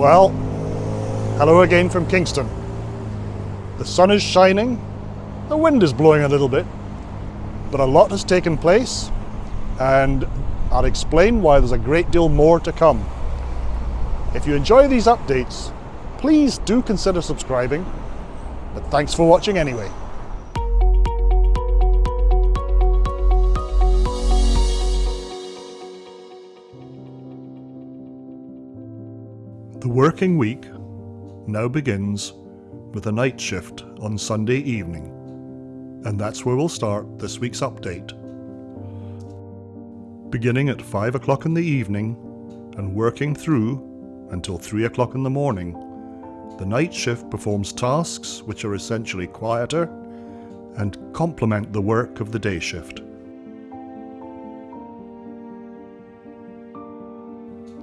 Well, hello again from Kingston. The sun is shining, the wind is blowing a little bit, but a lot has taken place and I'll explain why there's a great deal more to come. If you enjoy these updates, please do consider subscribing, but thanks for watching anyway. The working week now begins with a night shift on Sunday evening, and that's where we'll start this week's update. Beginning at 5 o'clock in the evening and working through until 3 o'clock in the morning, the night shift performs tasks which are essentially quieter and complement the work of the day shift.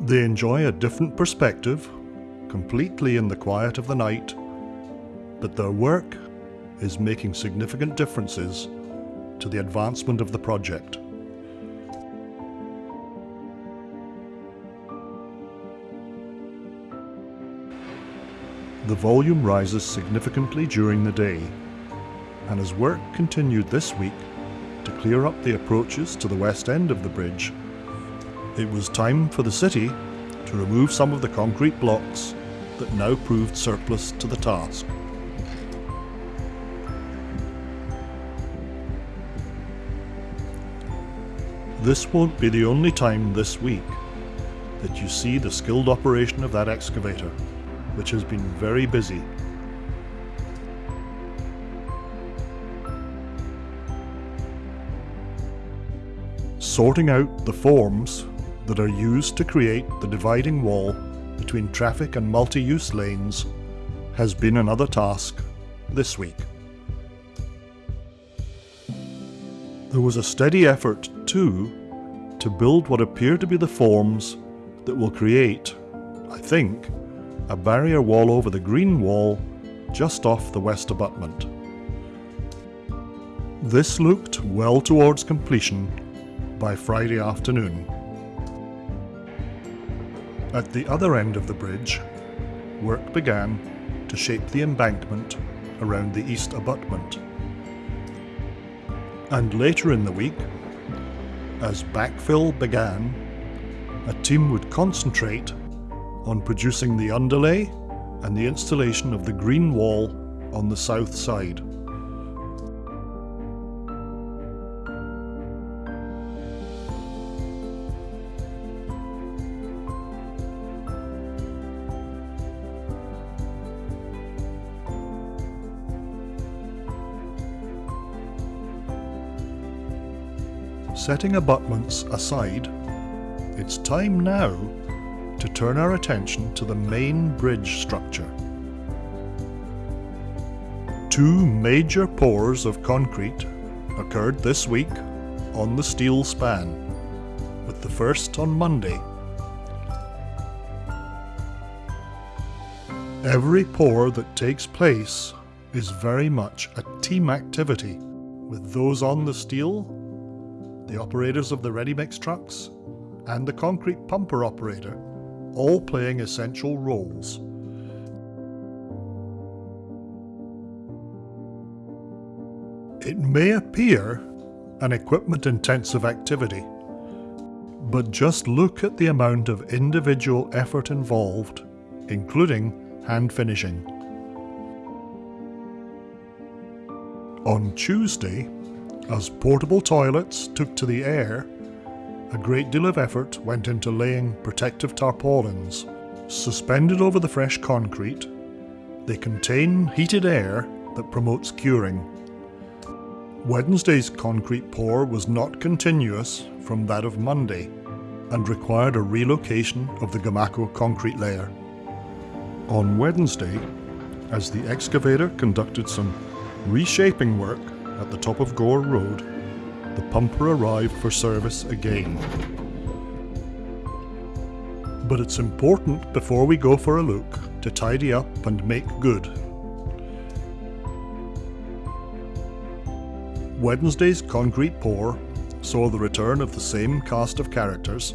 They enjoy a different perspective, completely in the quiet of the night, but their work is making significant differences to the advancement of the project. The volume rises significantly during the day, and as work continued this week to clear up the approaches to the west end of the bridge, it was time for the city to remove some of the concrete blocks that now proved surplus to the task. This won't be the only time this week that you see the skilled operation of that excavator, which has been very busy. Sorting out the forms that are used to create the dividing wall between traffic and multi-use lanes has been another task this week. There was a steady effort, too, to build what appear to be the forms that will create, I think, a barrier wall over the green wall just off the west abutment. This looked well towards completion by Friday afternoon. At the other end of the bridge, work began to shape the embankment around the east abutment. And later in the week, as backfill began, a team would concentrate on producing the underlay and the installation of the green wall on the south side. Setting abutments aside, it's time now to turn our attention to the main bridge structure. Two major pours of concrete occurred this week on the steel span, with the first on Monday. Every pour that takes place is very much a team activity, with those on the steel the operators of the ready-mix trucks, and the concrete pumper operator, all playing essential roles. It may appear an equipment-intensive activity, but just look at the amount of individual effort involved, including hand finishing. On Tuesday, as portable toilets took to the air, a great deal of effort went into laying protective tarpaulins. Suspended over the fresh concrete, they contain heated air that promotes curing. Wednesday's concrete pour was not continuous from that of Monday and required a relocation of the Gomaco concrete layer. On Wednesday, as the excavator conducted some reshaping work at the top of Gore Road, the pumper arrived for service again. But it's important before we go for a look to tidy up and make good. Wednesday's concrete pour saw the return of the same cast of characters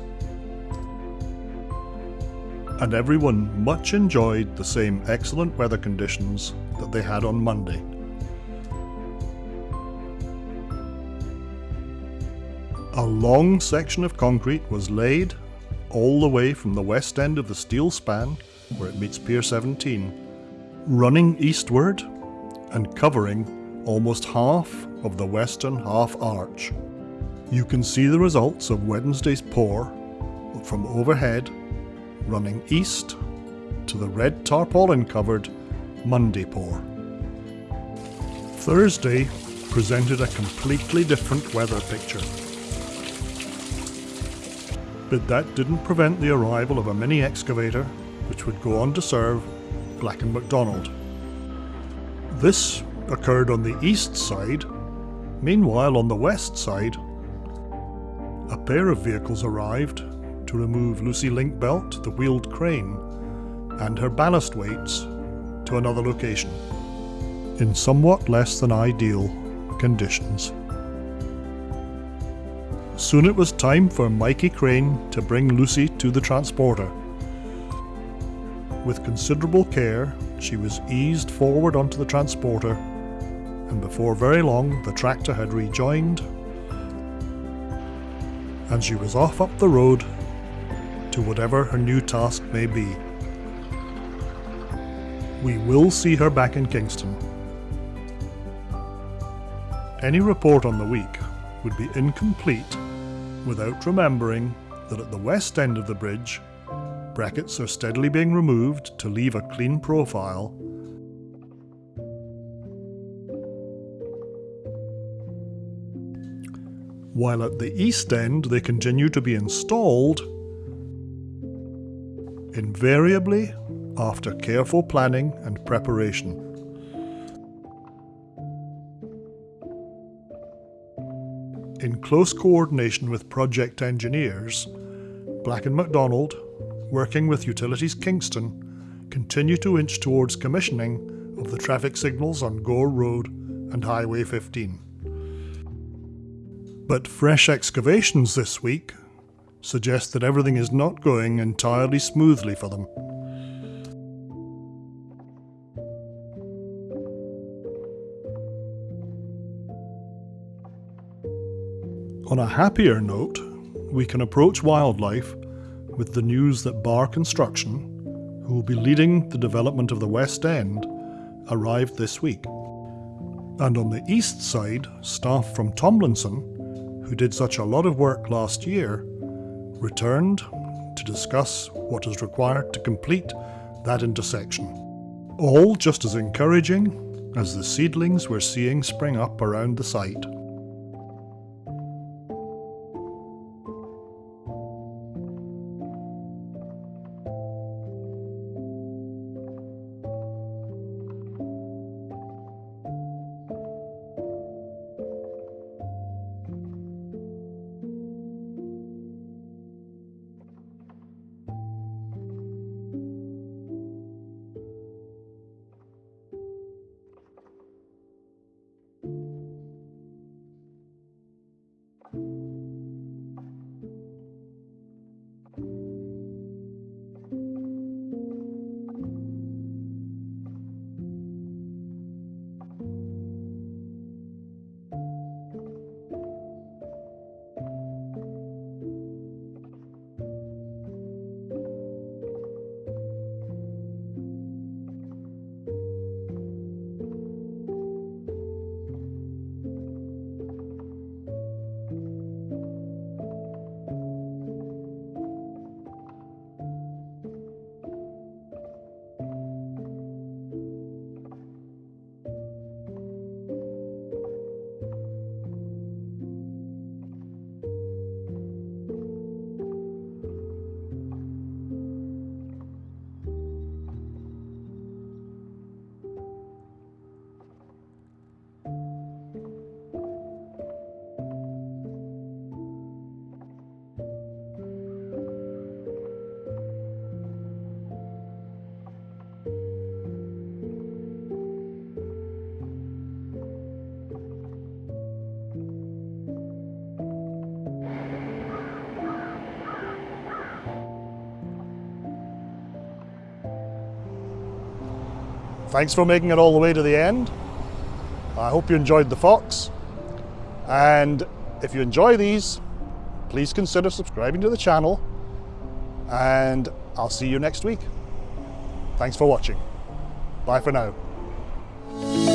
and everyone much enjoyed the same excellent weather conditions that they had on Monday. A long section of concrete was laid all the way from the west end of the steel span, where it meets Pier 17, running eastward and covering almost half of the western half arch. You can see the results of Wednesday's pour from overhead running east to the red tarpaulin covered Monday pour. Thursday presented a completely different weather picture. But that didn't prevent the arrival of a mini excavator which would go on to serve Black and McDonald. This occurred on the east side. Meanwhile, on the west side, a pair of vehicles arrived to remove Lucy Linkbelt, the wheeled crane, and her ballast weights to another location, in somewhat less than ideal conditions. Soon it was time for Mikey Crane to bring Lucy to the transporter. With considerable care, she was eased forward onto the transporter, and before very long the tractor had rejoined, and she was off up the road to whatever her new task may be. We will see her back in Kingston. Any report on the week would be incomplete without remembering that at the west end of the bridge, brackets are steadily being removed to leave a clean profile while at the east end they continue to be installed invariably after careful planning and preparation. Close coordination with project engineers, Black and McDonald, working with Utilities Kingston, continue to inch towards commissioning of the traffic signals on Gore Road and Highway 15. But fresh excavations this week suggest that everything is not going entirely smoothly for them. On a happier note, we can approach wildlife with the news that Bar Construction, who will be leading the development of the West End, arrived this week. And on the east side, staff from Tomlinson, who did such a lot of work last year, returned to discuss what is required to complete that intersection. All just as encouraging as the seedlings we're seeing spring up around the site. Thanks for making it all the way to the end. I hope you enjoyed the fox. And if you enjoy these, please consider subscribing to the channel. And I'll see you next week. Thanks for watching. Bye for now.